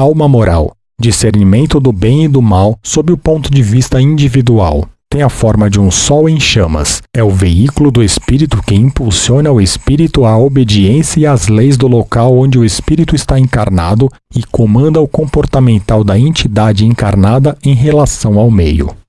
alma moral, discernimento do bem e do mal sob o ponto de vista individual. Tem a forma de um sol em chamas. É o veículo do espírito que impulsiona o espírito à obediência e às leis do local onde o espírito está encarnado e comanda o comportamental da entidade encarnada em relação ao meio.